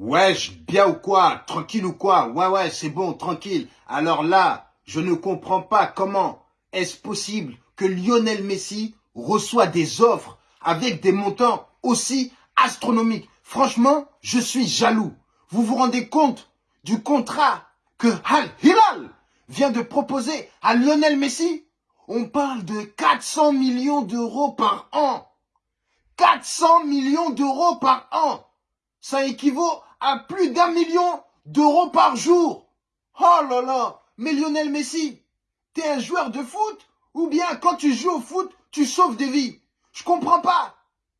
Wesh, bien ou quoi Tranquille ou quoi? Ouais, ouais, c'est bon, tranquille. Alors là, je ne comprends pas comment est-ce possible que Lionel Messi reçoit des offres avec des montants aussi astronomiques. Franchement, je suis jaloux. Vous vous rendez compte du contrat que Al Hilal vient de proposer à Lionel Messi? On parle de 400 millions d'euros par an. 400 millions d'euros par an. Ça équivaut à plus d'un million d'euros par jour. Oh là là, mais Lionel Messi, t'es un joueur de foot ou bien quand tu joues au foot, tu sauves des vies? Je comprends pas.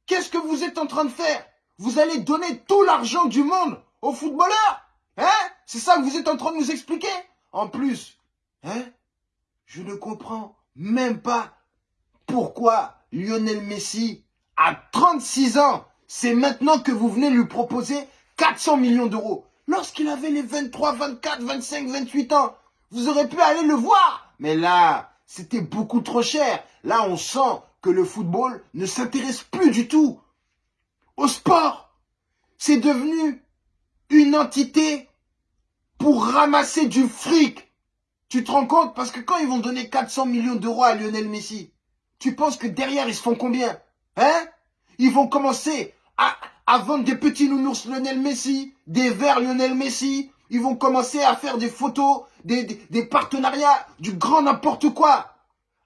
Qu'est-ce que vous êtes en train de faire? Vous allez donner tout l'argent du monde aux footballeurs? Hein? C'est ça que vous êtes en train de nous expliquer? En plus, hein Je ne comprends même pas pourquoi Lionel Messi, à 36 ans, c'est maintenant que vous venez lui proposer 400 millions d'euros. Lorsqu'il avait les 23, 24, 25, 28 ans, vous aurez pu aller le voir. Mais là, c'était beaucoup trop cher. Là, on sent que le football ne s'intéresse plus du tout au sport. C'est devenu une entité pour ramasser du fric. Tu te rends compte? Parce que quand ils vont donner 400 millions d'euros à Lionel Messi, tu penses que derrière, ils se font combien? Hein? Ils vont commencer à, vendre des petits nounours Lionel Messi, des verres Lionel Messi. Ils vont commencer à faire des photos, des, des, partenariats, du grand n'importe quoi.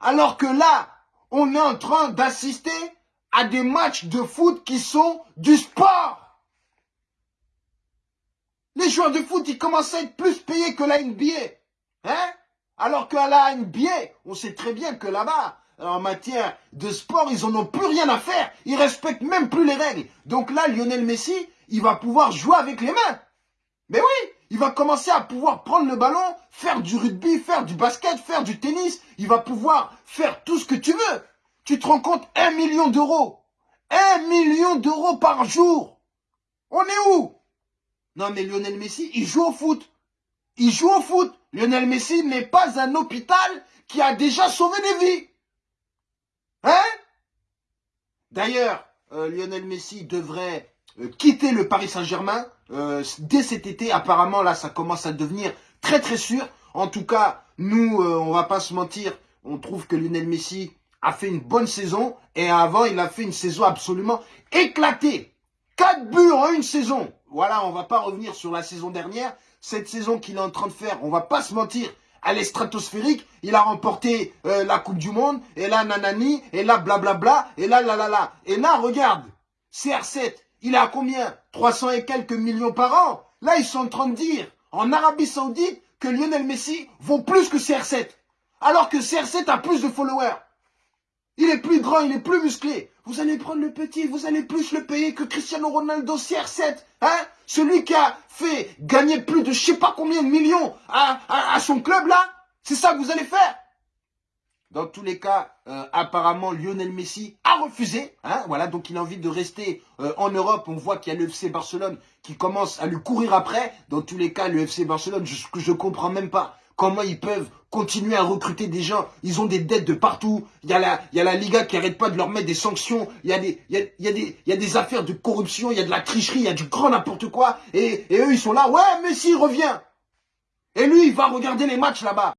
Alors que là, on est en train d'assister à des matchs de foot qui sont du sport. Les joueurs de foot, ils commencent à être plus payés que la NBA. Hein? Alors qu'à la NBA, on sait très bien que là-bas, en matière de sport, ils en ont plus rien à faire. Ils respectent même plus les règles. Donc là, Lionel Messi, il va pouvoir jouer avec les mains. Mais oui, il va commencer à pouvoir prendre le ballon, faire du rugby, faire du basket, faire du tennis. Il va pouvoir faire tout ce que tu veux. Tu te rends compte, un million d'euros. Un million d'euros par jour. On est où? Non mais Lionel Messi, il joue au foot. Il joue au foot. Lionel Messi n'est pas un hôpital qui a déjà sauvé des vies. Hein D'ailleurs, euh, Lionel Messi devrait euh, quitter le Paris Saint-Germain euh, dès cet été. Apparemment, là, ça commence à devenir très très sûr. En tout cas, nous, on va pas se mentir, on trouve que Lionel Messi a fait une bonne saison. Et avant, il a fait une saison absolument éclatée. Quatre buts en une saison. Voilà, on va pas revenir sur la saison dernière. Cette saison qu'il est en train de faire, on va pas se mentir, elle est stratosphérique. Il a remporté euh, la Coupe du Monde. Et là, nanani. Et là, blablabla. Et là, là, là, là. Et là, regarde. CR7, il a combien? 300 et quelques millions par an. Là, ils sont en train de dire, en Arabie Saoudite, que Lionel Messi vaut plus que CR7. Alors que CR7 a plus de followers. Il est plus grand, il est plus musclé. Vous allez prendre le petit, vous allez plus le payer que Cristiano Ronaldo CR7. Hein? Celui qui a fait gagner plus de je sais pas combien de millions à, son club là. C'est ça que vous allez faire dans tous les cas, euh, apparemment, Lionel Messi a refusé. Hein, voilà, donc il a envie de rester euh, en Europe. On voit qu'il y a le FC Barcelone qui commence à lui courir après. Dans tous les cas, le FC Barcelone, je, je comprends même pas comment ils peuvent continuer à recruter des gens? Ils ont des dettes de partout. Il y a la, il y a la Liga qui arrête pas de leur mettre des sanctions. Il y a des, il y a, des, il y a des affaires de corruption. Il y a de la tricherie. Il y a du grand n'importe quoi. Et, et eux, ils sont là. Ouais, Messi revient. Et lui, il va regarder les matchs là-bas.